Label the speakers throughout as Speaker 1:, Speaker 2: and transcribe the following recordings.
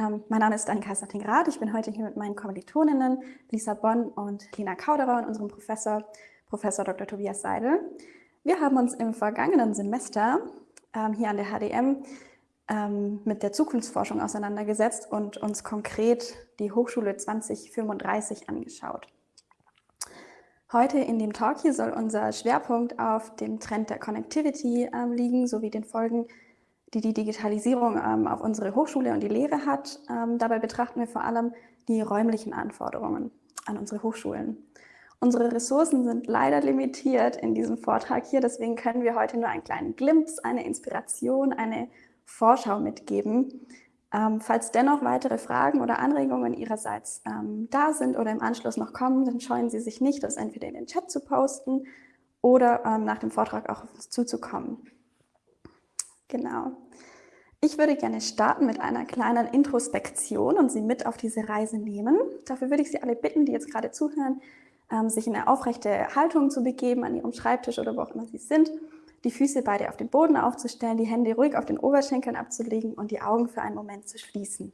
Speaker 1: Ähm, mein Name ist Annika Sattingrath. Ich bin heute hier mit meinen Kommilitoninnen Lisa Bonn und Lina Kauderer und unserem Professor, Professor Dr. Tobias Seidel. Wir haben uns im vergangenen Semester ähm, hier an der HDM ähm, mit der Zukunftsforschung auseinandergesetzt und uns konkret die Hochschule 2035 angeschaut. Heute in dem Talk hier soll unser Schwerpunkt auf dem Trend der Connectivity ähm, liegen, sowie den Folgen, die die Digitalisierung ähm, auf unsere Hochschule und die Lehre hat. Ähm, dabei betrachten wir vor allem die räumlichen Anforderungen an unsere Hochschulen. Unsere Ressourcen sind leider limitiert in diesem Vortrag hier, deswegen können wir heute nur einen kleinen Glimpse, eine Inspiration, eine Vorschau mitgeben. Ähm, falls dennoch weitere Fragen oder Anregungen Ihrerseits ähm, da sind oder im Anschluss noch kommen, dann scheuen Sie sich nicht, das entweder in den Chat zu posten oder ähm, nach dem Vortrag auch auf uns zuzukommen. Genau. Ich würde gerne starten mit einer kleinen Introspektion und Sie mit auf diese Reise nehmen. Dafür würde ich Sie alle bitten, die jetzt gerade zuhören, ähm, sich in eine aufrechte Haltung zu begeben, an Ihrem Schreibtisch oder wo auch immer Sie sind, die Füße beide auf den Boden aufzustellen, die Hände ruhig auf den Oberschenkeln abzulegen und die Augen für einen Moment zu schließen.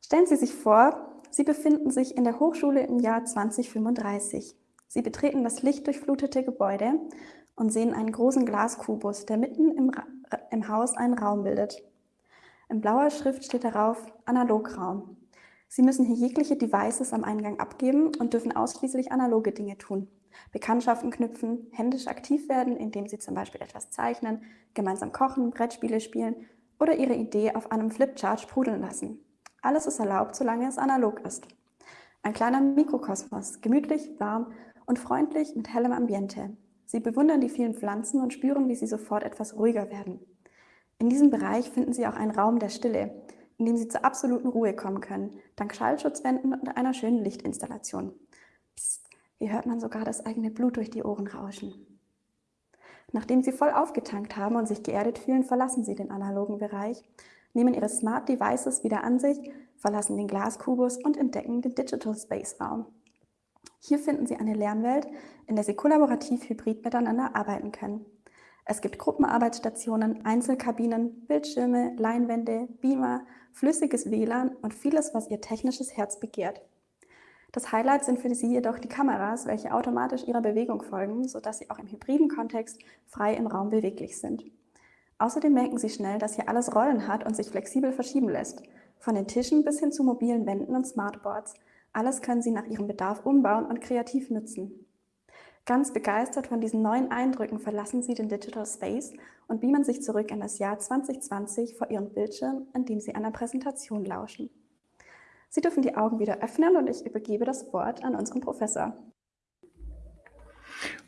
Speaker 1: Stellen Sie sich vor, Sie befinden sich in der Hochschule im Jahr 2035. Sie betreten das lichtdurchflutete Gebäude und sehen einen großen Glaskubus, der mitten im, im Haus einen Raum bildet. In blauer Schrift steht darauf Analograum. Sie müssen hier jegliche Devices am Eingang abgeben und dürfen ausschließlich analoge Dinge tun. Bekanntschaften knüpfen, händisch aktiv werden, indem Sie zum Beispiel etwas zeichnen, gemeinsam kochen, Brettspiele spielen oder Ihre Idee auf einem Flipchart sprudeln lassen. Alles ist erlaubt, solange es analog ist. Ein kleiner Mikrokosmos, gemütlich, warm und freundlich mit hellem Ambiente. Sie bewundern die vielen Pflanzen und spüren, wie sie sofort etwas ruhiger werden. In diesem Bereich finden Sie auch einen Raum der Stille, in dem Sie zur absoluten Ruhe kommen können, dank Schallschutzwänden und einer schönen Lichtinstallation. Psst, hier hört man sogar das eigene Blut durch die Ohren rauschen. Nachdem Sie voll aufgetankt haben und sich geerdet fühlen, verlassen Sie den analogen Bereich, nehmen Ihre Smart Devices wieder an sich, verlassen den Glaskubus und entdecken den Digital Space Raum. Hier finden Sie eine Lernwelt, in der Sie kollaborativ hybrid miteinander arbeiten können. Es gibt Gruppenarbeitsstationen, Einzelkabinen, Bildschirme, Leinwände, Beamer, flüssiges WLAN und vieles, was Ihr technisches Herz begehrt. Das Highlight sind für Sie jedoch die Kameras, welche automatisch Ihrer Bewegung folgen, sodass Sie auch im hybriden Kontext frei im Raum beweglich sind. Außerdem merken Sie schnell, dass hier alles Rollen hat und sich flexibel verschieben lässt, von den Tischen bis hin zu mobilen Wänden und Smartboards – alles können Sie nach Ihrem Bedarf umbauen und kreativ nutzen. Ganz begeistert von diesen neuen Eindrücken verlassen Sie den Digital Space und beamen sich zurück in das Jahr 2020 vor Ihrem Bildschirm, in dem Sie einer Präsentation lauschen. Sie dürfen die Augen wieder öffnen und ich übergebe das Wort an unseren Professor.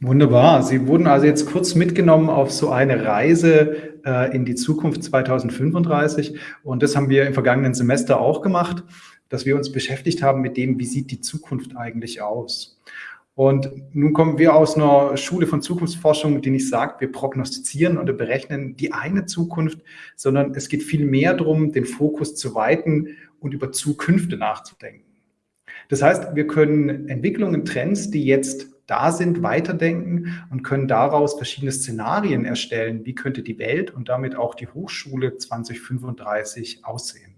Speaker 2: Wunderbar. Sie wurden also jetzt kurz mitgenommen auf so eine Reise äh, in die Zukunft 2035 und das haben wir im vergangenen Semester auch gemacht dass wir uns beschäftigt haben mit dem, wie sieht die Zukunft eigentlich aus. Und nun kommen wir aus einer Schule von Zukunftsforschung, die nicht sagt, wir prognostizieren oder berechnen die eine Zukunft, sondern es geht viel mehr darum, den Fokus zu weiten und über Zukünfte nachzudenken. Das heißt, wir können Entwicklungen, Trends, die jetzt da sind, weiterdenken und können daraus verschiedene Szenarien erstellen, wie könnte die Welt und damit auch die Hochschule 2035 aussehen.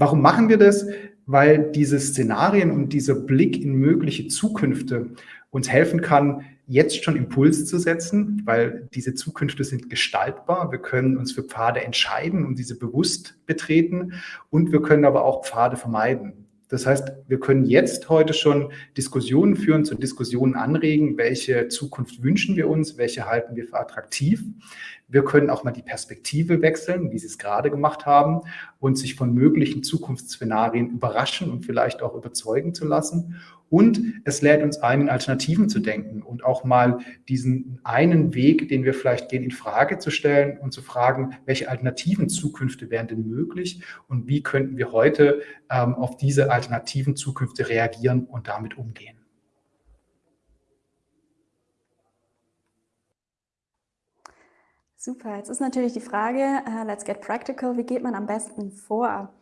Speaker 2: Warum machen wir das? Weil diese Szenarien und dieser Blick in mögliche Zukünfte uns helfen kann, jetzt schon Impulse zu setzen, weil diese Zukünfte sind gestaltbar. Wir können uns für Pfade entscheiden und diese bewusst betreten und wir können aber auch Pfade vermeiden. Das heißt, wir können jetzt heute schon Diskussionen führen, zu Diskussionen anregen, welche Zukunft wünschen wir uns, welche halten wir für attraktiv. Wir können auch mal die Perspektive wechseln, wie Sie es gerade gemacht haben, und sich von möglichen Zukunftsszenarien überraschen und vielleicht auch überzeugen zu lassen. Und es lädt uns ein, in Alternativen zu denken und auch mal diesen einen Weg, den wir vielleicht gehen, in Frage zu stellen und zu fragen, welche alternativen Zukünfte wären denn möglich und wie könnten wir heute ähm, auf diese alternativen Zukünfte reagieren und damit umgehen.
Speaker 1: Super, jetzt ist natürlich die Frage, uh, let's get practical, wie geht man am besten vor?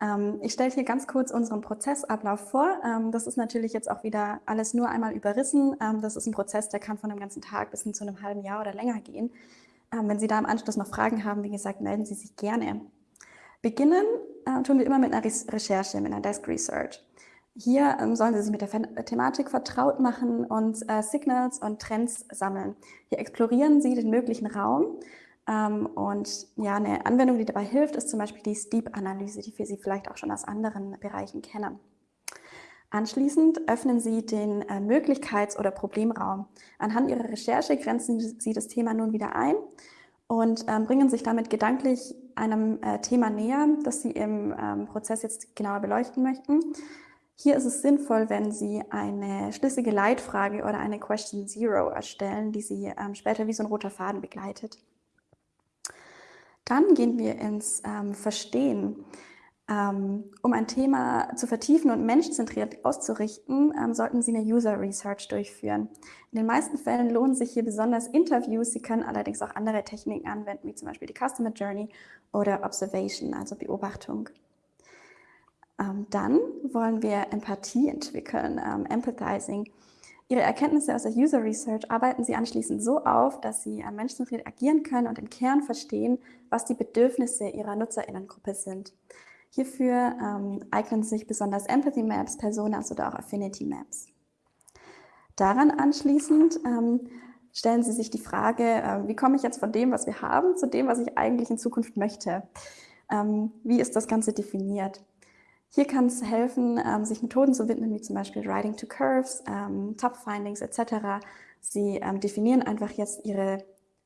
Speaker 1: Ähm, ich stelle hier ganz kurz unseren Prozessablauf vor. Ähm, das ist natürlich jetzt auch wieder alles nur einmal überrissen. Ähm, das ist ein Prozess, der kann von einem ganzen Tag bis hin zu einem halben Jahr oder länger gehen. Wenn Sie da im Anschluss noch Fragen haben, wie gesagt, melden Sie sich gerne. Beginnen äh, tun wir immer mit einer Recherche, mit einer Desk Research. Hier sollen Sie sich mit der Thematik vertraut machen und äh, Signals und Trends sammeln. Hier explorieren Sie den möglichen Raum. Ähm, und ja, eine Anwendung, die dabei hilft, ist zum Beispiel die Steep-Analyse, die wir Sie vielleicht auch schon aus anderen Bereichen kennen. Anschließend öffnen Sie den äh, Möglichkeits- oder Problemraum. Anhand Ihrer Recherche grenzen Sie das Thema nun wieder ein und ähm, bringen sich damit gedanklich einem äh, Thema näher, das Sie im ähm, Prozess jetzt genauer beleuchten möchten. Hier ist es sinnvoll, wenn Sie eine schlüssige Leitfrage oder eine Question Zero erstellen, die Sie später wie so ein roter Faden begleitet. Dann gehen wir ins ähm, Verstehen. Ähm, um ein Thema zu vertiefen und menschzentriert auszurichten, ähm, sollten Sie eine User Research durchführen. In den meisten Fällen lohnen sich hier besonders Interviews. Sie können allerdings auch andere Techniken anwenden, wie zum Beispiel die Customer Journey oder Observation, also Beobachtung. Ähm, dann wollen wir Empathie entwickeln, ähm, Empathizing. Ihre Erkenntnisse aus der User Research arbeiten Sie anschließend so auf, dass Sie äh, menschenzentriert agieren können und im Kern verstehen, was die Bedürfnisse Ihrer Nutzerinnengruppe sind. Hierfür ähm, eignen sich besonders Empathy Maps, Personas oder auch Affinity Maps. Daran anschließend ähm, stellen Sie sich die Frage, äh, wie komme ich jetzt von dem, was wir haben, zu dem, was ich eigentlich in Zukunft möchte? Ähm, wie ist das Ganze definiert? Hier kann es helfen, ähm, sich Methoden zu widmen, wie zum Beispiel Writing to Curves, ähm, Top-Findings etc. Sie ähm, definieren einfach jetzt ihre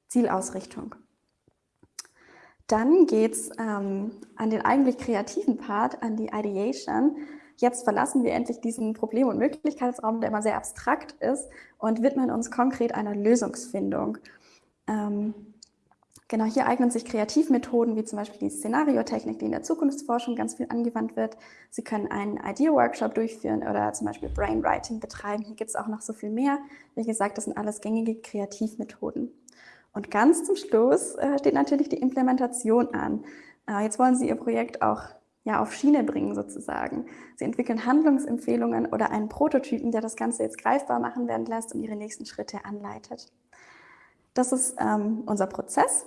Speaker 1: Zielausrichtung. Dann geht es an den eigentlich kreativen Part, an die Ideation. Jetzt verlassen wir endlich diesen Problem- und Möglichkeitsraum, der immer sehr abstrakt ist, und widmen uns konkret einer Lösungsfindung. Genau, hier eignen sich Kreativmethoden wie zum Beispiel die Szenariotechnik, die in der Zukunftsforschung ganz viel angewandt wird. Sie können einen Idea-Workshop durchführen oder zum Beispiel Brainwriting betreiben. Hier gibt es auch noch so viel mehr. Wie gesagt, das sind alles gängige Kreativmethoden. Und ganz zum Schluss äh, steht natürlich die Implementation an. Äh, jetzt wollen Sie Ihr Projekt auch ja, auf Schiene bringen sozusagen. Sie entwickeln Handlungsempfehlungen oder einen Prototypen, der das Ganze jetzt greifbar machen werden lässt und Ihre nächsten Schritte anleitet. Das ist ähm, unser Prozess.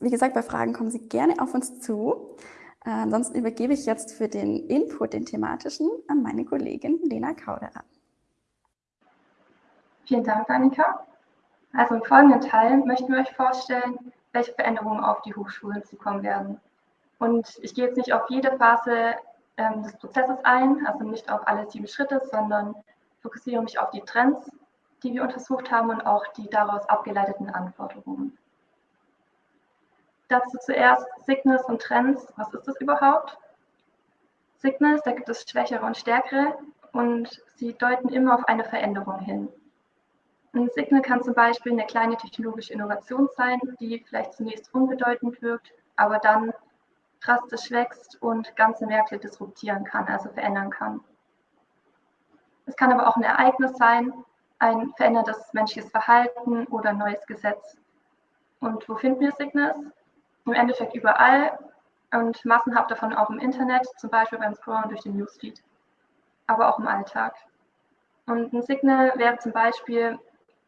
Speaker 1: Wie gesagt, bei Fragen kommen Sie gerne auf uns zu. Äh, ansonsten übergebe ich jetzt für den Input, den thematischen, an meine Kollegin Lena Kauderer.
Speaker 3: Vielen Dank, Annika. Also im folgenden Teil möchten wir euch vorstellen, welche Veränderungen auf die Hochschulen zukommen werden. Und ich gehe jetzt nicht auf jede Phase ähm, des Prozesses ein, also nicht auf alle sieben Schritte, sondern fokussiere mich auf die Trends, die wir untersucht haben und auch die daraus abgeleiteten Anforderungen. Dazu zuerst Signals und Trends. Was ist das überhaupt? Signals, da gibt es schwächere und stärkere und sie deuten immer auf eine Veränderung hin. Ein Signal kann zum Beispiel eine kleine technologische Innovation sein, die vielleicht zunächst unbedeutend wirkt, aber dann drastisch wächst und ganze Märkte disruptieren kann, also verändern kann. Es kann aber auch ein Ereignis sein, ein verändertes menschliches Verhalten oder ein neues Gesetz. Und wo finden wir Signals? Im Endeffekt überall und massenhaft davon auch im Internet, zum Beispiel beim Scrollen durch den Newsfeed, aber auch im Alltag. Und ein Signal wäre zum Beispiel,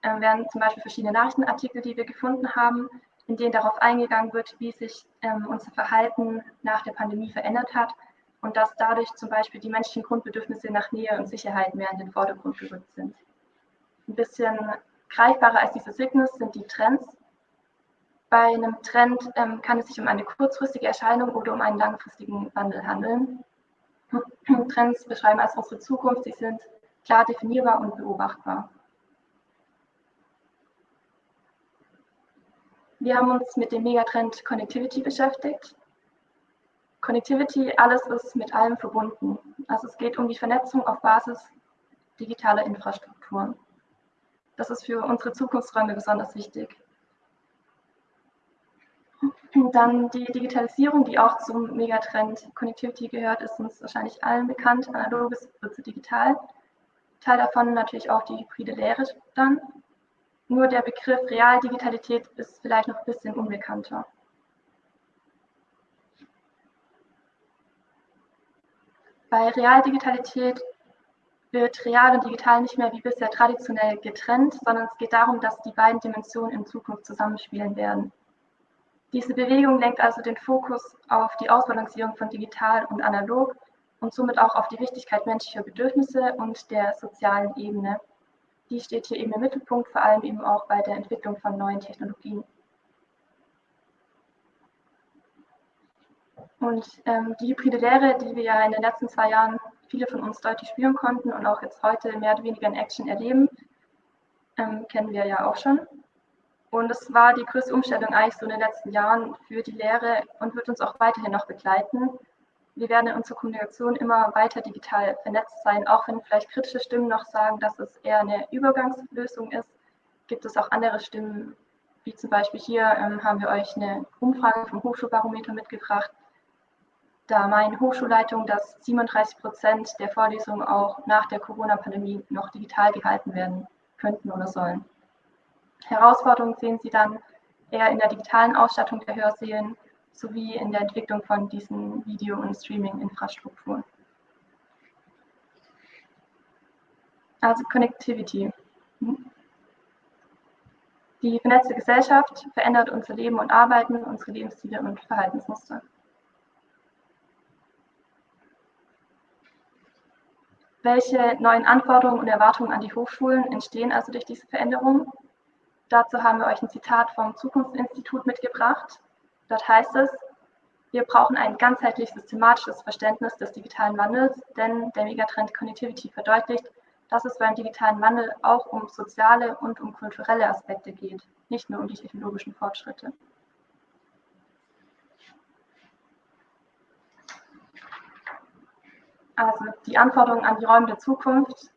Speaker 3: äh, wären zum Beispiel verschiedene Nachrichtenartikel, die wir gefunden haben, in denen darauf eingegangen wird, wie sich ähm, unser Verhalten nach der Pandemie verändert hat und dass dadurch zum Beispiel die menschlichen Grundbedürfnisse nach Nähe und Sicherheit mehr in den Vordergrund gerückt sind. Ein bisschen greifbarer als diese Signals sind die Trends, bei einem Trend ähm, kann es sich um eine kurzfristige Erscheinung oder um einen langfristigen Wandel handeln. Trends beschreiben also unsere Zukunft, sie sind klar definierbar und beobachtbar. Wir haben uns mit dem Megatrend Connectivity beschäftigt. Connectivity, alles ist mit allem verbunden. Also es geht um die Vernetzung auf Basis digitaler Infrastrukturen. Das ist für unsere Zukunftsräume besonders wichtig. Dann die Digitalisierung, die auch zum Megatrend Connectivity gehört, ist uns wahrscheinlich allen bekannt. Analoges wird zu digital. Teil davon natürlich auch die hybride Lehre dann. Nur der Begriff Realdigitalität ist vielleicht noch ein bisschen unbekannter. Bei Realdigitalität wird real und digital nicht mehr wie bisher traditionell getrennt, sondern es geht darum, dass die beiden Dimensionen in Zukunft zusammenspielen werden. Diese Bewegung lenkt also den Fokus auf die Ausbalancierung von digital und analog und somit auch auf die Wichtigkeit menschlicher Bedürfnisse und der sozialen Ebene. Die steht hier eben im Mittelpunkt, vor allem eben auch bei der Entwicklung von neuen Technologien. Und ähm, die hybride Lehre, die wir ja in den letzten zwei Jahren viele von uns deutlich spüren konnten und auch jetzt heute mehr oder weniger in Action erleben, ähm, kennen wir ja auch schon. Und es war die größte Umstellung eigentlich so in den letzten Jahren für die Lehre und wird uns auch weiterhin noch begleiten. Wir werden in unserer Kommunikation immer weiter digital vernetzt sein, auch wenn vielleicht kritische Stimmen noch sagen, dass es eher eine Übergangslösung ist, gibt es auch andere Stimmen, wie zum Beispiel hier ähm, haben wir euch eine Umfrage vom Hochschulbarometer mitgebracht, da meine Hochschulleitung, dass 37 Prozent der Vorlesungen auch nach der Corona-Pandemie noch digital gehalten werden könnten oder sollen. Herausforderungen sehen Sie dann eher in der digitalen Ausstattung der Hörsälen sowie in der Entwicklung von diesen Video- und Streaming-Infrastrukturen. Also Connectivity. Die vernetzte Gesellschaft verändert unser Leben und Arbeiten, unsere Lebensstile und Verhaltensmuster. Welche neuen Anforderungen und Erwartungen an die Hochschulen entstehen also durch diese Veränderung? Dazu haben wir euch ein Zitat vom Zukunftsinstitut mitgebracht. Dort heißt es, wir brauchen ein ganzheitlich systematisches Verständnis des digitalen Wandels, denn der Megatrend Connectivity verdeutlicht, dass es beim digitalen Wandel auch um soziale und um kulturelle Aspekte geht, nicht nur um die technologischen Fortschritte. Also die Anforderungen an die Räume der Zukunft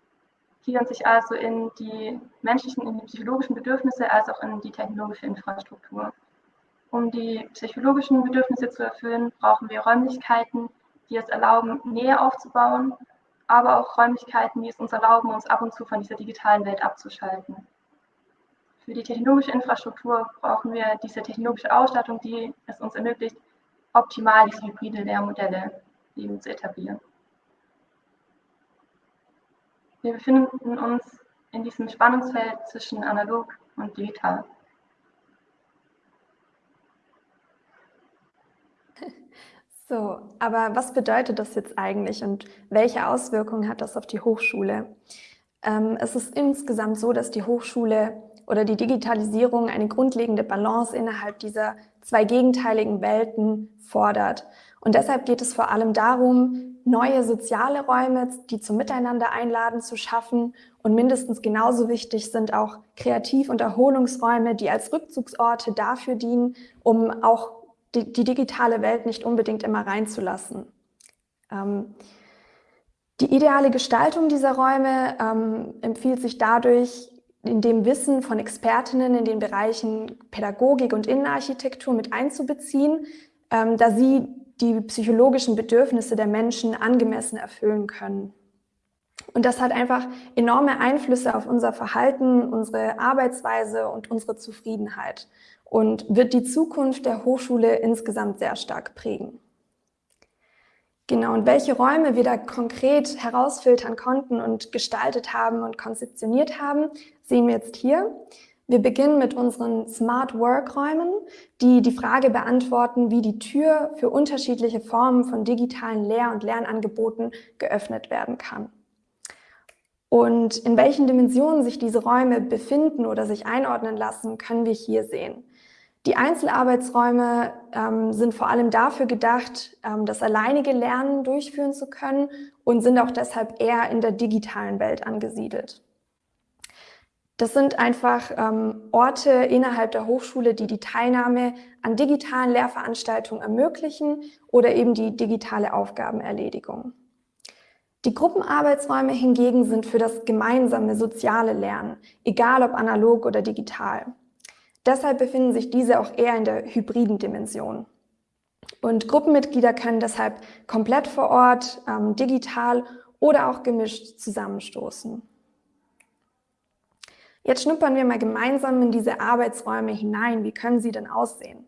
Speaker 3: gliedern sich also in die menschlichen, in die psychologischen Bedürfnisse als auch in die technologische Infrastruktur. Um die psychologischen Bedürfnisse zu erfüllen, brauchen wir Räumlichkeiten, die es erlauben, Nähe aufzubauen, aber auch Räumlichkeiten, die es uns erlauben, uns ab und zu von dieser digitalen Welt abzuschalten. Für die technologische Infrastruktur brauchen wir diese technologische Ausstattung, die es uns ermöglicht, optimal diese hybride Lehrmodelle eben zu etablieren. Wir befinden uns in diesem Spannungsfeld zwischen analog und digital.
Speaker 4: So, aber was bedeutet das jetzt eigentlich und welche Auswirkungen hat das auf die Hochschule? Ähm, es ist insgesamt so, dass die Hochschule oder die Digitalisierung eine grundlegende Balance innerhalb dieser zwei gegenteiligen Welten fordert. Und deshalb geht es vor allem darum, neue soziale Räume, die zum Miteinander einladen, zu schaffen. Und mindestens genauso wichtig sind auch Kreativ- und Erholungsräume, die als Rückzugsorte dafür dienen, um auch die, die digitale Welt nicht unbedingt immer reinzulassen. Ähm, die ideale Gestaltung dieser Räume ähm, empfiehlt sich dadurch, in dem Wissen von Expertinnen in den Bereichen Pädagogik und Innenarchitektur mit einzubeziehen, ähm, da sie die psychologischen Bedürfnisse der Menschen angemessen erfüllen können. Und das hat einfach enorme Einflüsse auf unser Verhalten, unsere Arbeitsweise und unsere Zufriedenheit und wird die Zukunft der Hochschule insgesamt sehr stark prägen. Genau, und welche Räume wir da konkret herausfiltern konnten und gestaltet haben und konzeptioniert haben, sehen wir jetzt hier. Wir beginnen mit unseren Smart Work Räumen, die die Frage beantworten, wie die Tür für unterschiedliche Formen von digitalen Lehr- und Lernangeboten geöffnet werden kann. Und in welchen Dimensionen sich diese Räume befinden oder sich einordnen lassen, können wir hier sehen. Die Einzelarbeitsräume ähm, sind vor allem dafür gedacht, ähm, das alleinige Lernen durchführen zu können und sind auch deshalb eher in der digitalen Welt angesiedelt. Das sind einfach ähm, Orte innerhalb der Hochschule, die die Teilnahme an digitalen Lehrveranstaltungen ermöglichen oder eben die digitale Aufgabenerledigung. Die Gruppenarbeitsräume hingegen sind für das gemeinsame soziale Lernen, egal ob analog oder digital. Deshalb befinden sich diese auch eher in der hybriden Dimension. Und Gruppenmitglieder können deshalb komplett vor Ort, ähm, digital oder auch gemischt zusammenstoßen. Jetzt schnuppern wir mal gemeinsam in diese Arbeitsräume hinein. Wie können sie denn aussehen?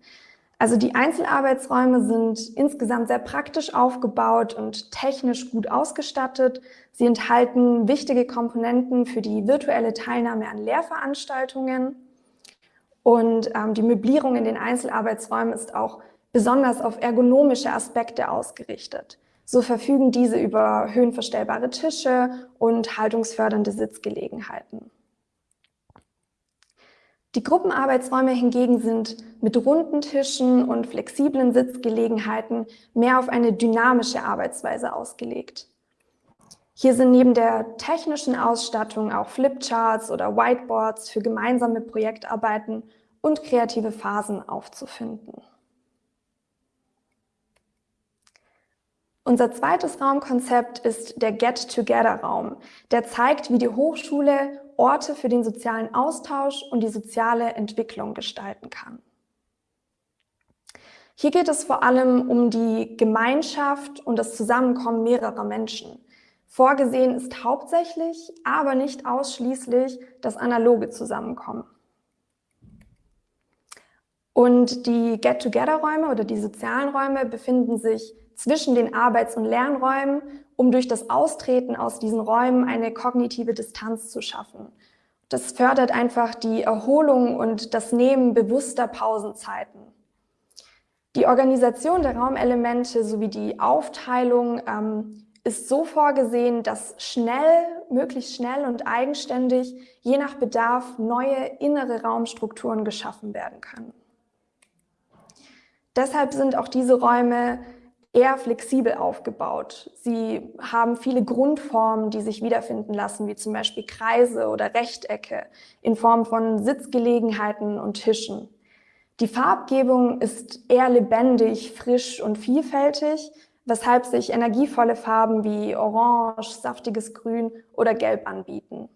Speaker 4: Also die Einzelarbeitsräume sind insgesamt sehr praktisch aufgebaut und technisch gut ausgestattet. Sie enthalten wichtige Komponenten für die virtuelle Teilnahme an Lehrveranstaltungen. Und ähm, die Möblierung in den Einzelarbeitsräumen ist auch besonders auf ergonomische Aspekte ausgerichtet. So verfügen diese über höhenverstellbare Tische und haltungsfördernde Sitzgelegenheiten. Die Gruppenarbeitsräume hingegen sind mit runden Tischen und flexiblen Sitzgelegenheiten mehr auf eine dynamische Arbeitsweise ausgelegt. Hier sind neben der technischen Ausstattung auch Flipcharts oder Whiteboards für gemeinsame Projektarbeiten und kreative Phasen aufzufinden. Unser zweites Raumkonzept ist der Get-Together-Raum. Der zeigt, wie die Hochschule Orte für den sozialen Austausch und die soziale Entwicklung gestalten kann. Hier geht es vor allem um die Gemeinschaft und das Zusammenkommen mehrerer Menschen. Vorgesehen ist hauptsächlich, aber nicht ausschließlich das analoge Zusammenkommen. Und die Get-Together-Räume oder die sozialen Räume befinden sich zwischen den Arbeits- und Lernräumen, um durch das Austreten aus diesen Räumen eine kognitive Distanz zu schaffen. Das fördert einfach die Erholung und das Nehmen bewusster Pausenzeiten. Die Organisation der Raumelemente sowie die Aufteilung ähm, ist so vorgesehen, dass schnell, möglichst schnell und eigenständig, je nach Bedarf, neue innere Raumstrukturen geschaffen werden können. Deshalb sind auch diese Räume eher flexibel aufgebaut. Sie haben viele Grundformen, die sich wiederfinden lassen, wie zum Beispiel Kreise oder Rechtecke in Form von Sitzgelegenheiten und Tischen. Die Farbgebung ist eher lebendig, frisch und vielfältig, weshalb sich energievolle Farben wie Orange, saftiges Grün oder Gelb anbieten.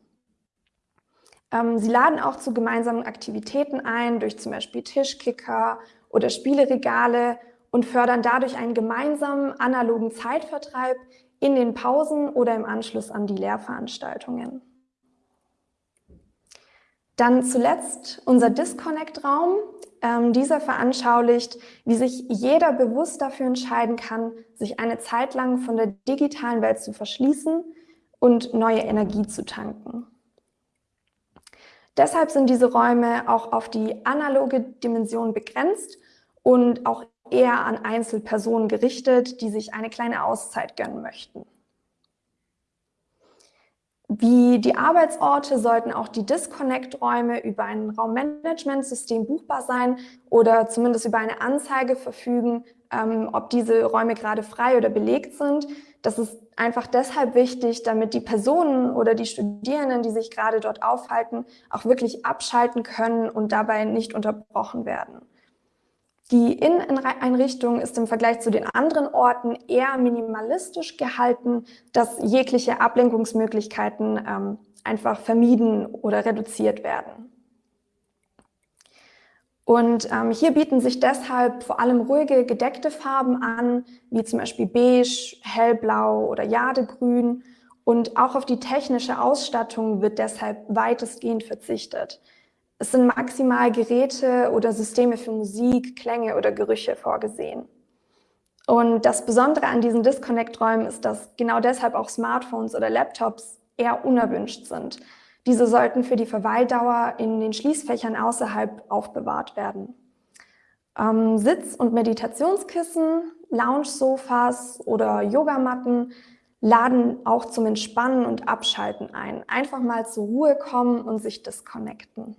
Speaker 4: Ähm, sie laden auch zu gemeinsamen Aktivitäten ein, durch zum Beispiel Tischkicker oder Spieleregale und fördern dadurch einen gemeinsamen analogen Zeitvertreib in den Pausen oder im Anschluss an die Lehrveranstaltungen. Dann zuletzt unser Disconnect-Raum. Ähm, dieser veranschaulicht, wie sich jeder bewusst dafür entscheiden kann, sich eine Zeit lang von der digitalen Welt zu verschließen und neue Energie zu tanken. Deshalb sind diese Räume auch auf die analoge Dimension begrenzt und auch eher an Einzelpersonen gerichtet, die sich eine kleine Auszeit gönnen möchten. Wie die Arbeitsorte sollten auch die Disconnect-Räume über ein Raummanagementsystem buchbar sein oder zumindest über eine Anzeige verfügen, ähm, ob diese Räume gerade frei oder belegt sind. Das ist einfach deshalb wichtig, damit die Personen oder die Studierenden, die sich gerade dort aufhalten, auch wirklich abschalten können und dabei nicht unterbrochen werden. Die Inneneinrichtung ist im Vergleich zu den anderen Orten eher minimalistisch gehalten, dass jegliche Ablenkungsmöglichkeiten ähm, einfach vermieden oder reduziert werden. Und ähm, hier bieten sich deshalb vor allem ruhige, gedeckte Farben an, wie zum Beispiel beige, hellblau oder jadegrün. Und auch auf die technische Ausstattung wird deshalb weitestgehend verzichtet. Es sind maximal Geräte oder Systeme für Musik, Klänge oder Gerüche vorgesehen. Und das Besondere an diesen Disconnect-Räumen ist, dass genau deshalb auch Smartphones oder Laptops eher unerwünscht sind. Diese sollten für die Verweildauer in den Schließfächern außerhalb aufbewahrt werden. Ähm, Sitz- und Meditationskissen, Lounge-Sofas oder Yogamatten laden auch zum Entspannen und Abschalten ein. Einfach mal zur Ruhe kommen und sich disconnecten.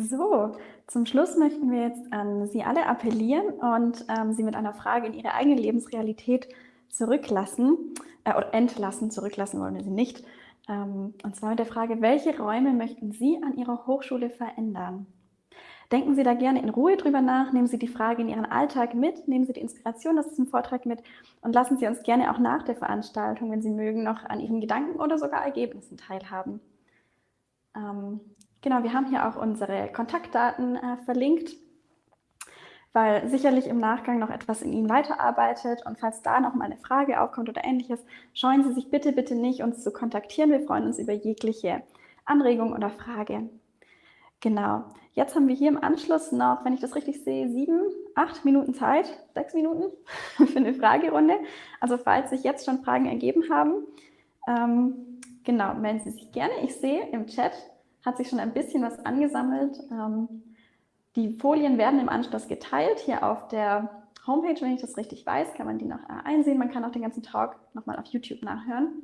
Speaker 1: So, zum Schluss möchten wir jetzt an Sie alle appellieren und ähm, Sie mit einer Frage in Ihre eigene Lebensrealität zurücklassen, äh, oder entlassen, zurücklassen wollen wir Sie nicht. Ähm, und zwar mit der Frage, welche Räume möchten Sie an Ihrer Hochschule verändern? Denken Sie da gerne in Ruhe drüber nach, nehmen Sie die Frage in Ihren Alltag mit, nehmen Sie die Inspiration aus diesem Vortrag mit und lassen Sie uns gerne auch nach der Veranstaltung, wenn Sie mögen, noch an Ihren Gedanken oder sogar Ergebnissen teilhaben. Ähm, Genau, wir haben hier auch unsere Kontaktdaten äh, verlinkt, weil sicherlich im Nachgang noch etwas in Ihnen weiterarbeitet und falls da noch mal eine Frage aufkommt oder ähnliches, scheuen Sie sich bitte, bitte nicht, uns zu kontaktieren. Wir freuen uns über jegliche Anregung oder Frage. Genau. Jetzt haben wir hier im Anschluss noch, wenn ich das richtig sehe, sieben, acht Minuten Zeit, sechs Minuten für eine Fragerunde. Also falls sich jetzt schon Fragen ergeben haben, ähm, genau, melden Sie sich gerne. Ich sehe im Chat hat sich schon ein bisschen was angesammelt. Ähm, die Folien werden im Anschluss geteilt. Hier auf der Homepage, wenn ich das richtig weiß, kann man die noch äh, einsehen. Man kann auch den ganzen Talk nochmal auf YouTube nachhören.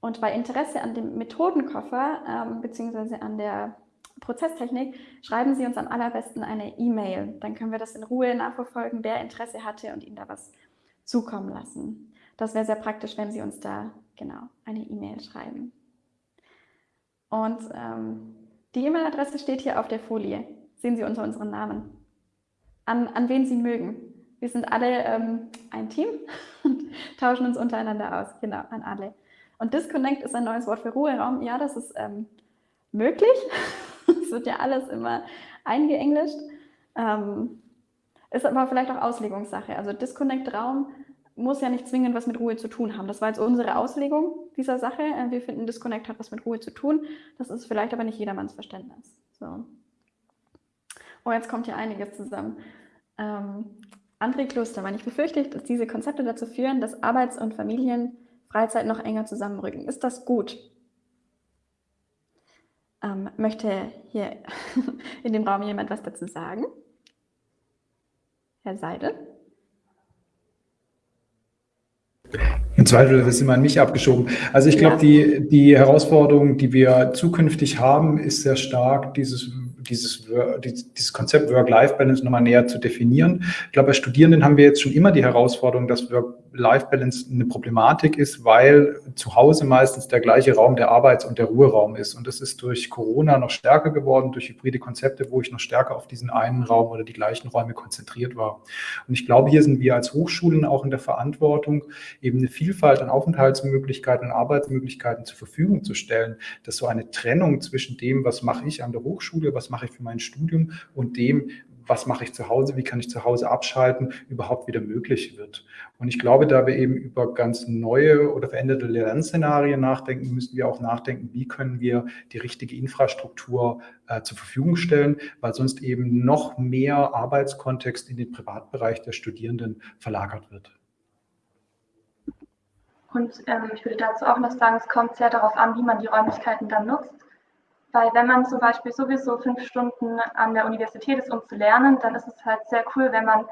Speaker 1: Und bei Interesse an dem Methodenkoffer ähm, beziehungsweise an der Prozesstechnik, schreiben Sie uns am allerbesten eine E-Mail. Dann können wir das in Ruhe nachverfolgen, wer Interesse hatte und Ihnen da was zukommen lassen. Das wäre sehr praktisch, wenn Sie uns da genau eine E-Mail schreiben. Und ähm, die E-Mail-Adresse steht hier auf der Folie. Sehen Sie unter unseren Namen. An, an wen Sie mögen. Wir sind alle ähm, ein Team und tauschen uns untereinander aus. Genau, an alle. Und Disconnect ist ein neues Wort für Ruheraum. Ja, das ist ähm, möglich. Es wird ja alles immer eingeenglischt. Ähm, ist aber vielleicht auch Auslegungssache. Also Disconnect-Raum muss ja nicht zwingend was mit Ruhe zu tun haben. Das war jetzt unsere Auslegung dieser Sache. Äh, wir finden, Disconnect hat was mit Ruhe zu tun. Das ist vielleicht aber nicht jedermanns Verständnis. So. Oh, jetzt kommt hier einiges zusammen. Ähm, André Klostermann, ich befürchte, dass diese Konzepte dazu führen, dass Arbeits- und Familienfreizeit noch enger zusammenrücken. Ist das gut? Ähm, möchte hier in dem Raum jemand was dazu sagen? Herr Seidel?
Speaker 2: Im Zweifel wird es immer an mich abgeschoben. Also ich glaube, ja. die, die Herausforderung, die wir zukünftig haben, ist sehr stark dieses dieses, dieses Konzept Work-Life-Balance nochmal näher zu definieren. Ich glaube, bei Studierenden haben wir jetzt schon immer die Herausforderung, dass Work-Life-Balance eine Problematik ist, weil zu Hause meistens der gleiche Raum der Arbeits- und der Ruheraum ist. Und das ist durch Corona noch stärker geworden, durch hybride Konzepte, wo ich noch stärker auf diesen einen Raum oder die gleichen Räume konzentriert war. Und ich glaube, hier sind wir als Hochschulen auch in der Verantwortung, eben eine Vielfalt an Aufenthaltsmöglichkeiten und Arbeitsmöglichkeiten zur Verfügung zu stellen, dass so eine Trennung zwischen dem, was mache ich an der Hochschule, was mache ich für mein Studium und dem, was mache ich zu Hause, wie kann ich zu Hause abschalten, überhaupt wieder möglich wird. Und ich glaube, da wir eben über ganz neue oder veränderte Lernszenarien nachdenken, müssen wir auch nachdenken, wie können wir die richtige Infrastruktur äh, zur Verfügung stellen, weil sonst eben noch mehr Arbeitskontext in den Privatbereich der Studierenden verlagert wird.
Speaker 3: Und ähm, ich würde dazu auch noch sagen, es kommt sehr darauf an, wie man die Räumlichkeiten dann nutzt. Weil wenn man zum Beispiel sowieso fünf Stunden an der Universität ist, um zu lernen, dann ist es halt sehr cool, wenn man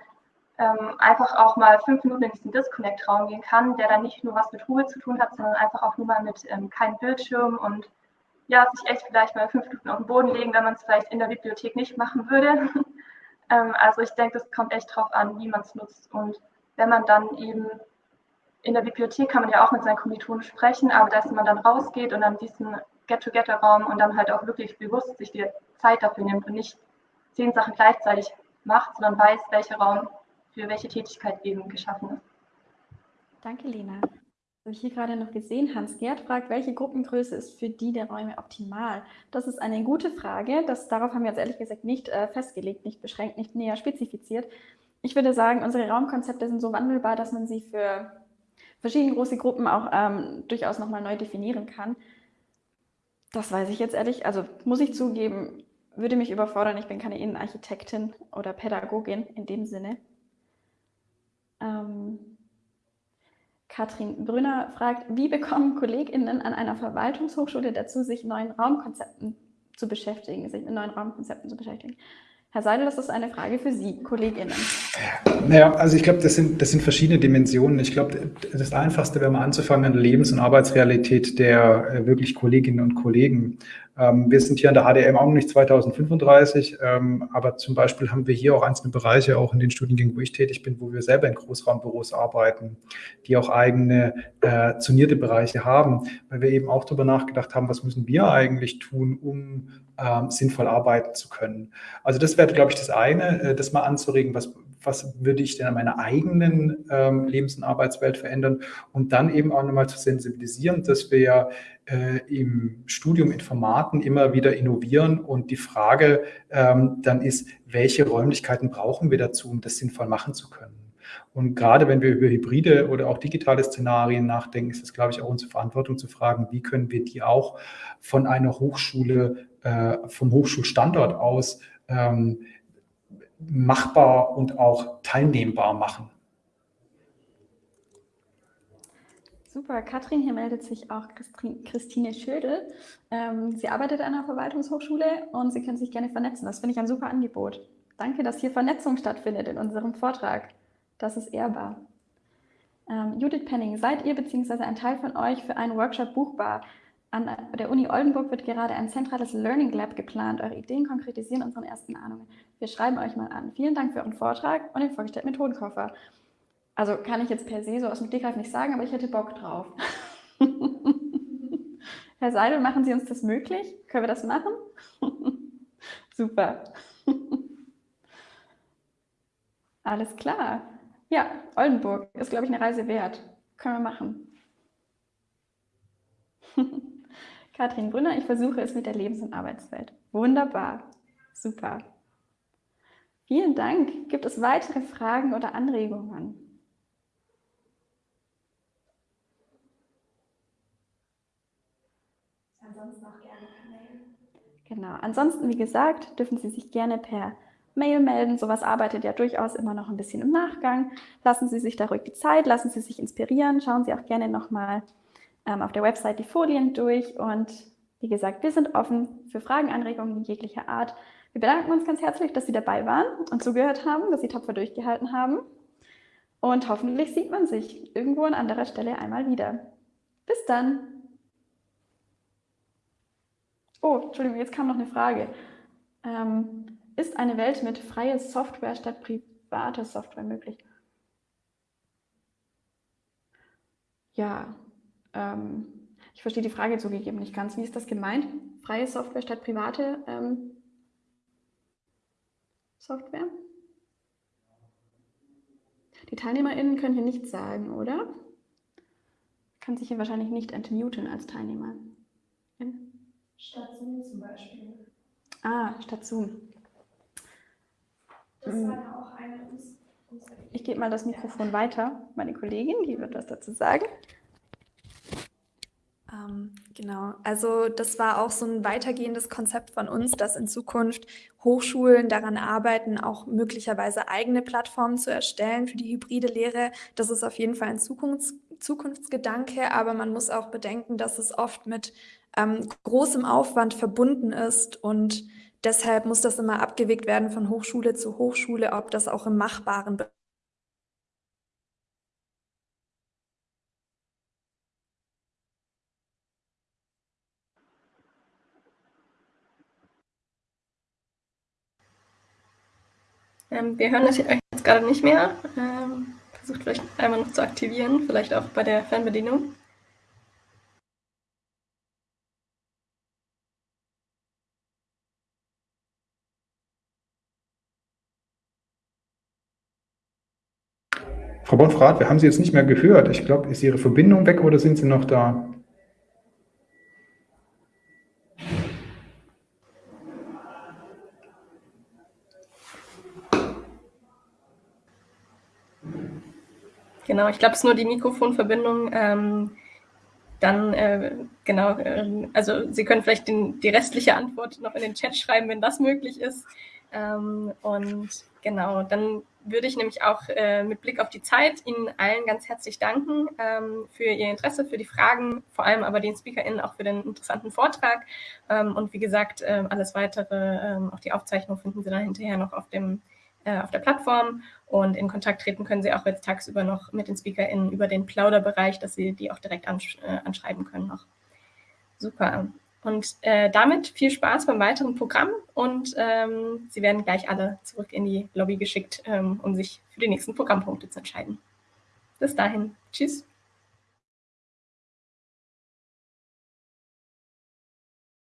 Speaker 3: ähm, einfach auch mal fünf Minuten in diesen Disconnect-Raum gehen kann, der dann nicht nur was mit Ruhe zu tun hat, sondern einfach auch nur mal mit ähm, keinem Bildschirm und ja, sich echt vielleicht mal fünf Minuten auf den Boden legen, wenn man es vielleicht in der Bibliothek nicht machen würde. ähm, also ich denke, das kommt echt drauf an, wie man es nutzt. Und wenn man dann eben in der Bibliothek kann man ja auch mit seinen Kommilitonen sprechen, aber dass man dann rausgeht und dann diesen Get-Together-Raum und dann halt auch wirklich bewusst sich die Zeit dafür nimmt und nicht zehn Sachen gleichzeitig macht, sondern weiß, welcher Raum für welche Tätigkeit eben geschaffen ist.
Speaker 1: Danke, Lena. Habe ich hier gerade noch gesehen, Hans-Gerd fragt, welche Gruppengröße ist für die der Räume optimal? Das ist eine gute Frage. Das, darauf haben wir jetzt ehrlich gesagt nicht äh, festgelegt, nicht beschränkt, nicht näher spezifiziert. Ich würde sagen, unsere Raumkonzepte sind so wandelbar, dass man sie für verschiedene große Gruppen auch ähm, durchaus nochmal neu definieren kann. Das weiß ich jetzt ehrlich, also muss ich zugeben, würde mich überfordern. Ich bin keine Innenarchitektin oder Pädagogin in dem Sinne. Ähm, Katrin Brünner fragt, wie bekommen KollegInnen an einer Verwaltungshochschule dazu, sich neuen Raumkonzepten zu beschäftigen, sich mit neuen Raumkonzepten zu beschäftigen? Herr Seidel, das ist eine Frage für Sie, KollegInnen.
Speaker 2: Naja, also ich glaube, das sind, das sind verschiedene Dimensionen. Ich glaube, das Einfachste wäre mal anzufangen an der Lebens- und Arbeitsrealität der äh, wirklich Kolleginnen und Kollegen. Ähm, wir sind hier an der HDM auch noch nicht 2035, ähm, aber zum Beispiel haben wir hier auch einzelne Bereiche, auch in den Studiengängen, wo ich tätig bin, wo wir selber in Großraumbüros arbeiten, die auch eigene äh, zonierte Bereiche haben, weil wir eben auch darüber nachgedacht haben, was müssen wir eigentlich tun, um ähm, sinnvoll arbeiten zu können. Also das wäre, glaube ich, das eine, äh, das mal anzuregen, was, was würde ich denn an meiner eigenen ähm, Lebens- und Arbeitswelt verändern und dann eben auch nochmal zu sensibilisieren, dass wir ja äh, im Studium in Formaten immer wieder innovieren und die Frage ähm, dann ist, welche Räumlichkeiten brauchen wir dazu, um das sinnvoll machen zu können. Und gerade wenn wir über hybride oder auch digitale Szenarien nachdenken, ist es, glaube ich, auch unsere Verantwortung zu fragen, wie können wir die auch von einer Hochschule äh, vom Hochschulstandort aus ähm, machbar und auch teilnehmbar machen.
Speaker 1: Super, Katrin, hier meldet sich auch Christine Schödel. Ähm, sie arbeitet an einer Verwaltungshochschule und Sie können sich gerne vernetzen. Das finde ich ein super Angebot. Danke, dass hier Vernetzung stattfindet in unserem Vortrag. Das ist ehrbar. Ähm, Judith Penning, seid ihr bzw. ein Teil von euch für einen Workshop buchbar? An der Uni Oldenburg wird gerade ein zentrales Learning Lab geplant. Eure Ideen konkretisieren unseren ersten Ahnungen. Wir schreiben euch mal an. Vielen Dank für euren Vortrag und den vorgestellten Methodenkoffer. Also kann ich jetzt per se so aus dem Stegreif nicht sagen, aber ich hätte Bock drauf. Herr Seidel, machen Sie uns das möglich? Können wir das machen? Super. Alles klar. Ja, Oldenburg ist, glaube ich, eine Reise wert. Können wir machen. Katrin Brünner, ich versuche es mit der Lebens- und Arbeitswelt. Wunderbar. Super. Vielen Dank. Gibt es weitere Fragen oder Anregungen? Ansonsten auch gerne per Mail. Genau. Ansonsten, wie gesagt, dürfen Sie sich gerne per Mail melden. Sowas arbeitet ja durchaus immer noch ein bisschen im Nachgang. Lassen Sie sich da ruhig die Zeit, lassen Sie sich inspirieren. Schauen Sie auch gerne nochmal ähm, auf der Website die Folien durch. Und wie gesagt, wir sind offen für Fragen, Anregungen jeglicher Art. Wir bedanken uns ganz herzlich, dass Sie dabei waren und zugehört haben, dass Sie tapfer durchgehalten haben. Und hoffentlich sieht man sich irgendwo an anderer Stelle einmal wieder. Bis dann! Oh, Entschuldigung, jetzt kam noch eine Frage. Ähm, ist eine Welt mit freier Software statt privater Software möglich? Ja, ähm, ich verstehe die Frage zugegeben nicht ganz. Wie ist das gemeint? Freie Software statt private ähm, Software? Die TeilnehmerInnen können hier nichts sagen, oder? Kann sich hier wahrscheinlich nicht entmuten als Teilnehmer.
Speaker 5: Statt Zoom zum Beispiel.
Speaker 1: Ah, statt Zoom.
Speaker 5: Das
Speaker 1: Mhm.
Speaker 5: war ja auch eine unserer
Speaker 1: Ich gebe mal das Mikrofon weiter. Meine Kollegin, die wird was dazu sagen.
Speaker 4: Ähm, genau, also das war auch so ein weitergehendes Konzept von uns, dass in Zukunft Hochschulen daran arbeiten, auch möglicherweise eigene Plattformen zu erstellen für die hybride Lehre. Das ist auf jeden Fall ein Zukunfts Zukunftsgedanke, aber man muss auch bedenken, dass es oft mit ähm, großem Aufwand verbunden ist und deshalb muss das immer abgewegt werden von Hochschule zu Hochschule, ob das auch im machbaren
Speaker 6: Ähm, wir hören euch jetzt gerade nicht mehr. Ähm, versucht vielleicht einmal noch zu aktivieren, vielleicht auch bei der Fernbedienung.
Speaker 2: Frau Bonfrat, wir haben Sie jetzt nicht mehr gehört. Ich glaube, ist Ihre Verbindung weg oder sind Sie noch da?
Speaker 6: Genau, ich glaube, es ist nur die Mikrofonverbindung. Ähm, dann, äh, genau, äh, also Sie können vielleicht den, die restliche Antwort noch in den Chat schreiben, wenn das möglich ist. Ähm, und genau, dann würde ich nämlich auch äh, mit Blick auf die Zeit Ihnen allen ganz herzlich danken ähm, für Ihr Interesse, für die Fragen, vor allem aber den SpeakerInnen auch für den interessanten Vortrag. Ähm, und wie gesagt, äh, alles weitere, ähm, auch die Aufzeichnung finden Sie dann hinterher noch auf, dem, äh, auf der Plattform. Und in Kontakt treten können Sie auch jetzt tagsüber noch mit den SpeakerInnen über den Plauderbereich, dass Sie die auch direkt ansch äh, anschreiben können noch. Super. Und äh, damit viel Spaß beim weiteren Programm und ähm, Sie werden gleich alle zurück in die Lobby geschickt, ähm, um sich für die nächsten Programmpunkte zu entscheiden. Bis dahin. Tschüss.